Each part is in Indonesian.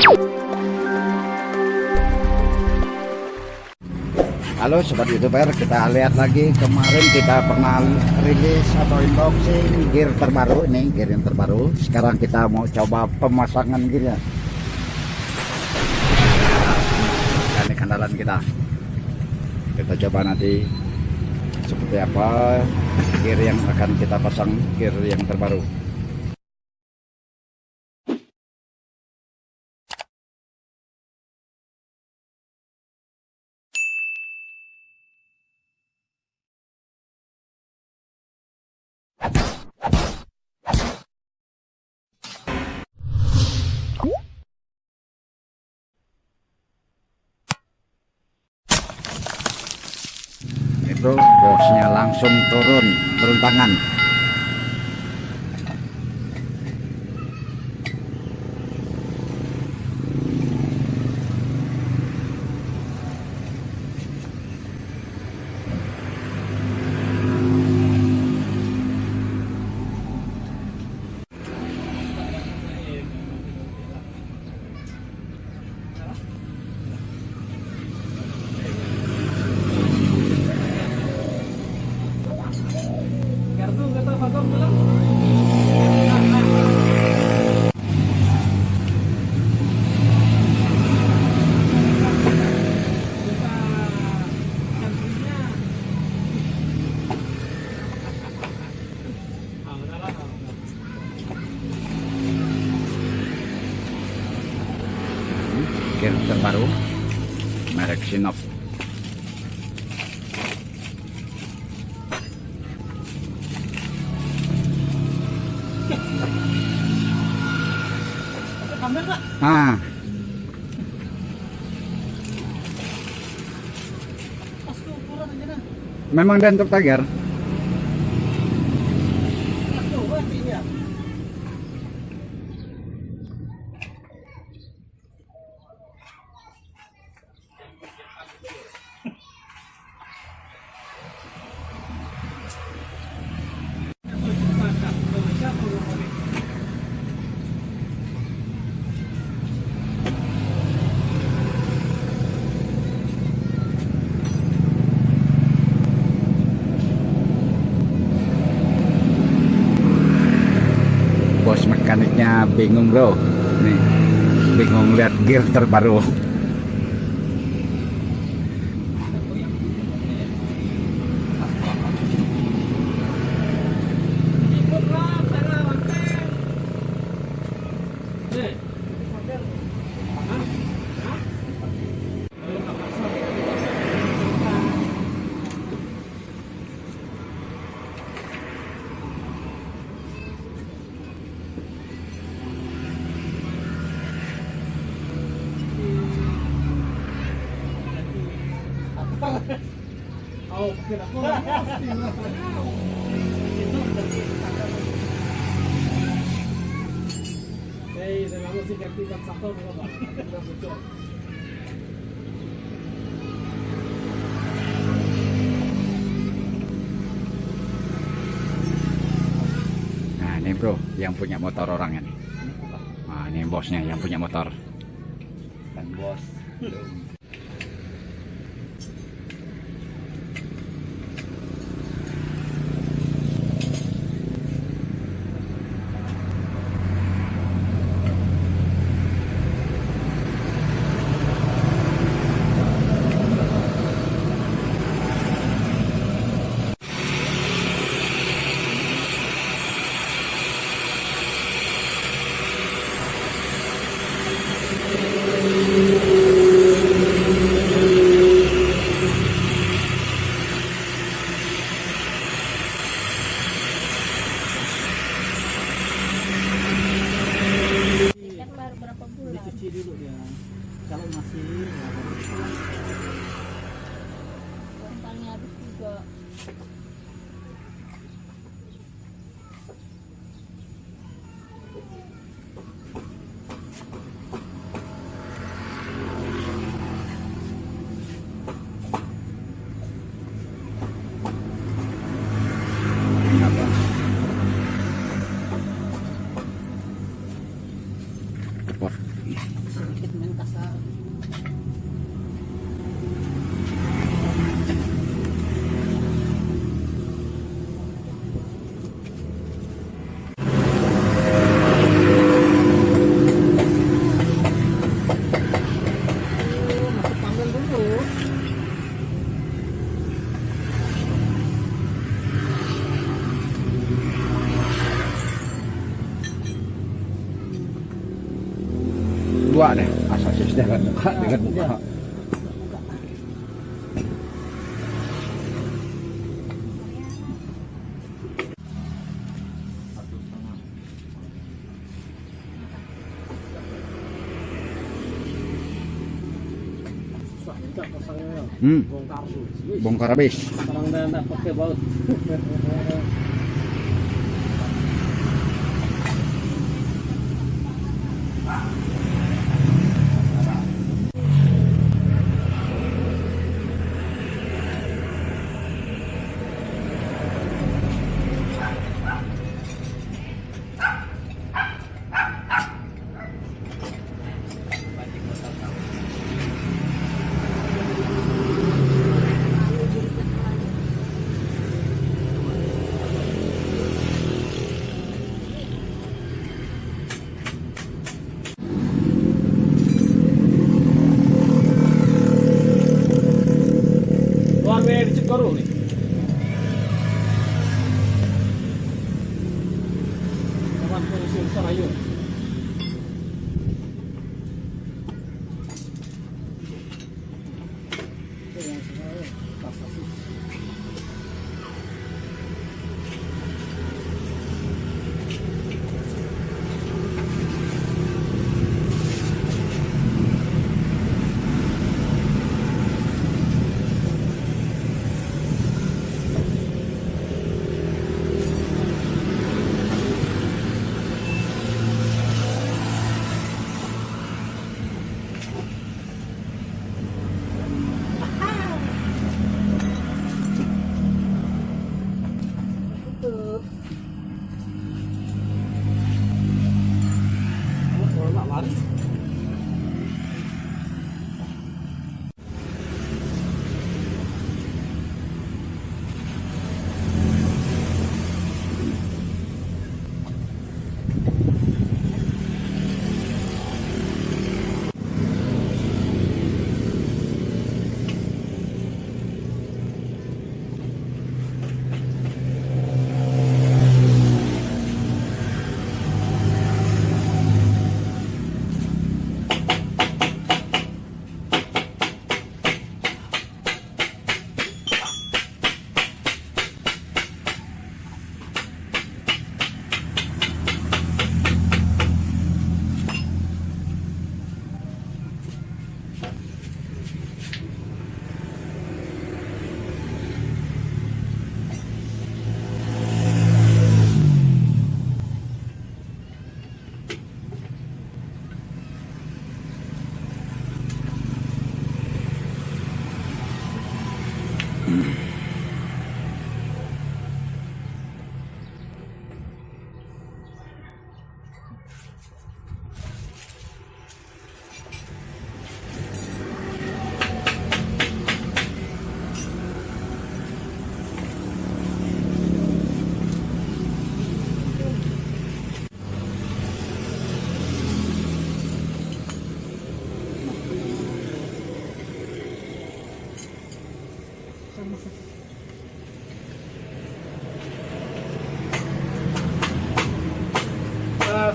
Halo sobat youtuber kita lihat lagi. Kemarin kita pernah rilis atau unboxing gear terbaru ini gear yang terbaru. Sekarang kita mau coba pemasangan gearnya. Nah, ini kandalan kita. Kita coba nanti seperti apa gear yang akan kita pasang gear yang terbaru itu bosnya langsung turun turun tangan Kartu kata Bagong bilang. gear terbaru merek Sinop ah memang dan untuk tagar bos mekaniknya bingung bro. Nih bingung lihat gear terbaru nah ini bro yang punya motor orangnya nih. Nah ini bosnya yang punya motor. Kan bos hmm. Bongkar bongkar habis. Udah nggak pakai baut Garone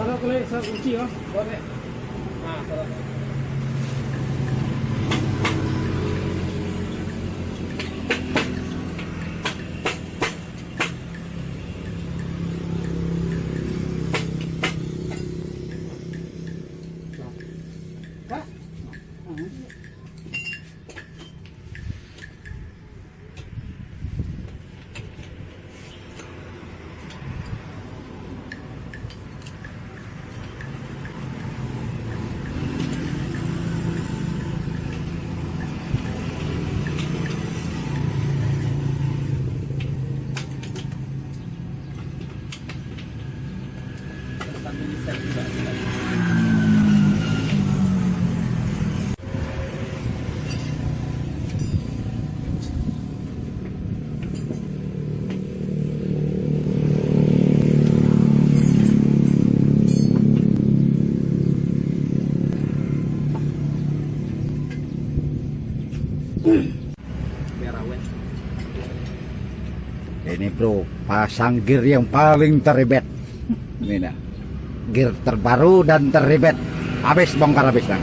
sana boleh saya kunci ya, boleh. Ah, sana. ini bro pasang gear yang paling teribet ini nah gear terbaru dan teribet Habis bongkar habis lang.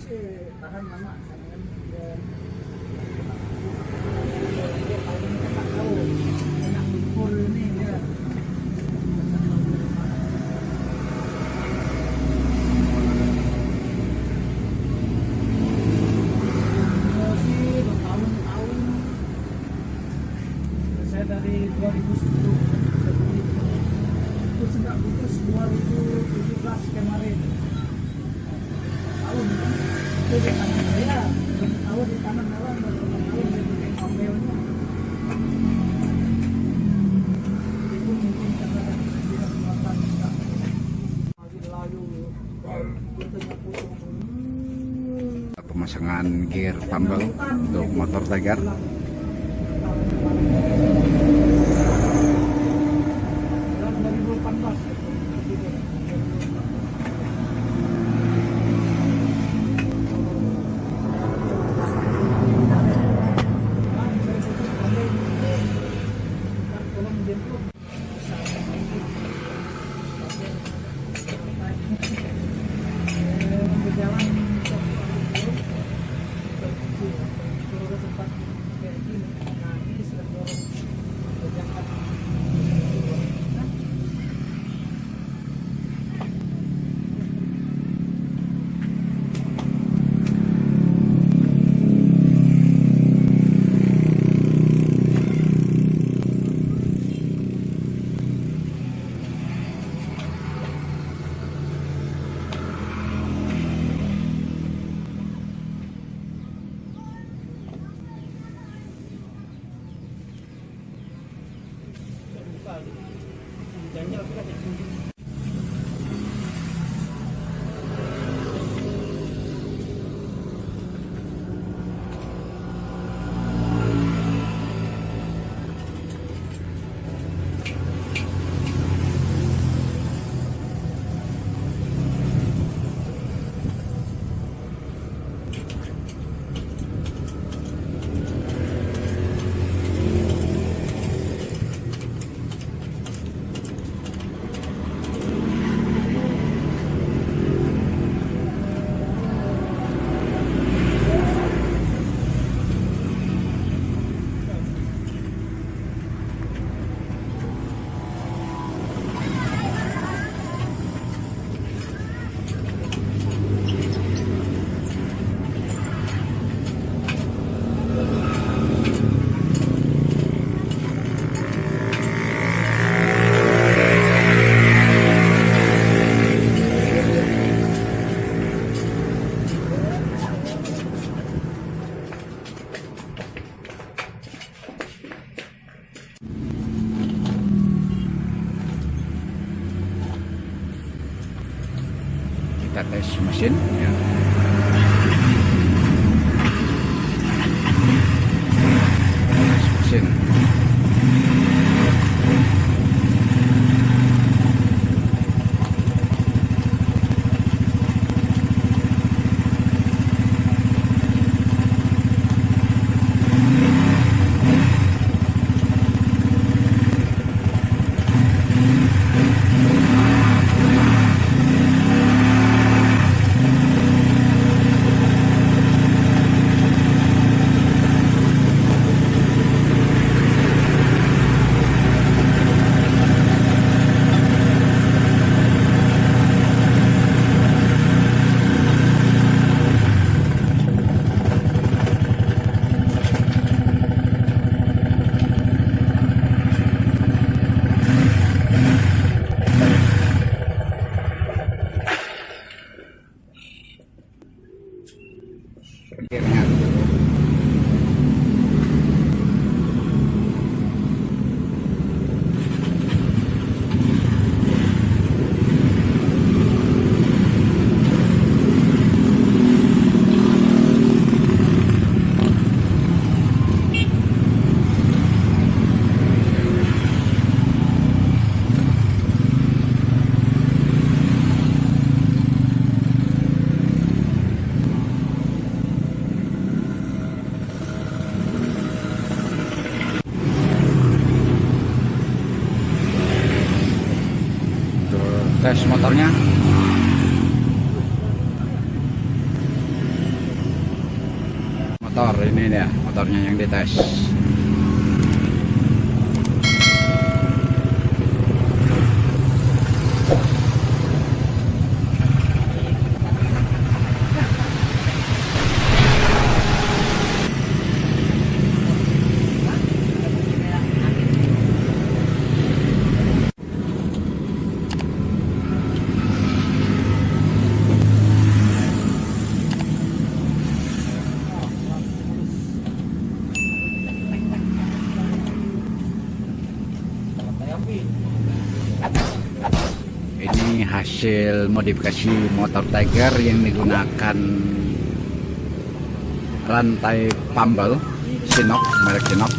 是 penggunaan gear tambal untuk motor Tiger. kita tes mesin ya. tes mesin motornya. Motor ini dia motornya yang dites. Modifikasi motor Tiger yang digunakan rantai pambel Sinok merek Sinok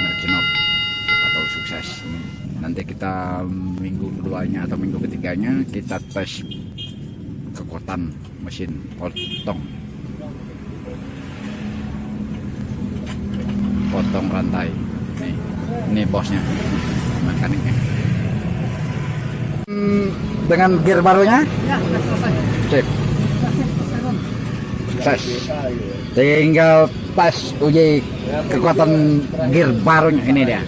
merek Sinok atau sukses. Nanti kita minggu keduanya atau minggu ketiganya kita tes kekuatan mesin potong. Potong rantai. Nih ini bosnya mekaniknya dengan gear barunya? Ya, sudah selesai. sip. Sukses tinggal tes uji kekuatan gear barunya ini dia.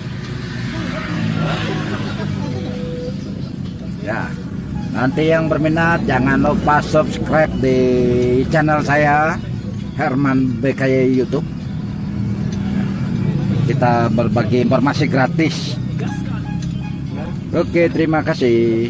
Ya. Nanti yang berminat jangan lupa subscribe di channel saya Herman BKY YouTube. Kita berbagi informasi gratis oke terima kasih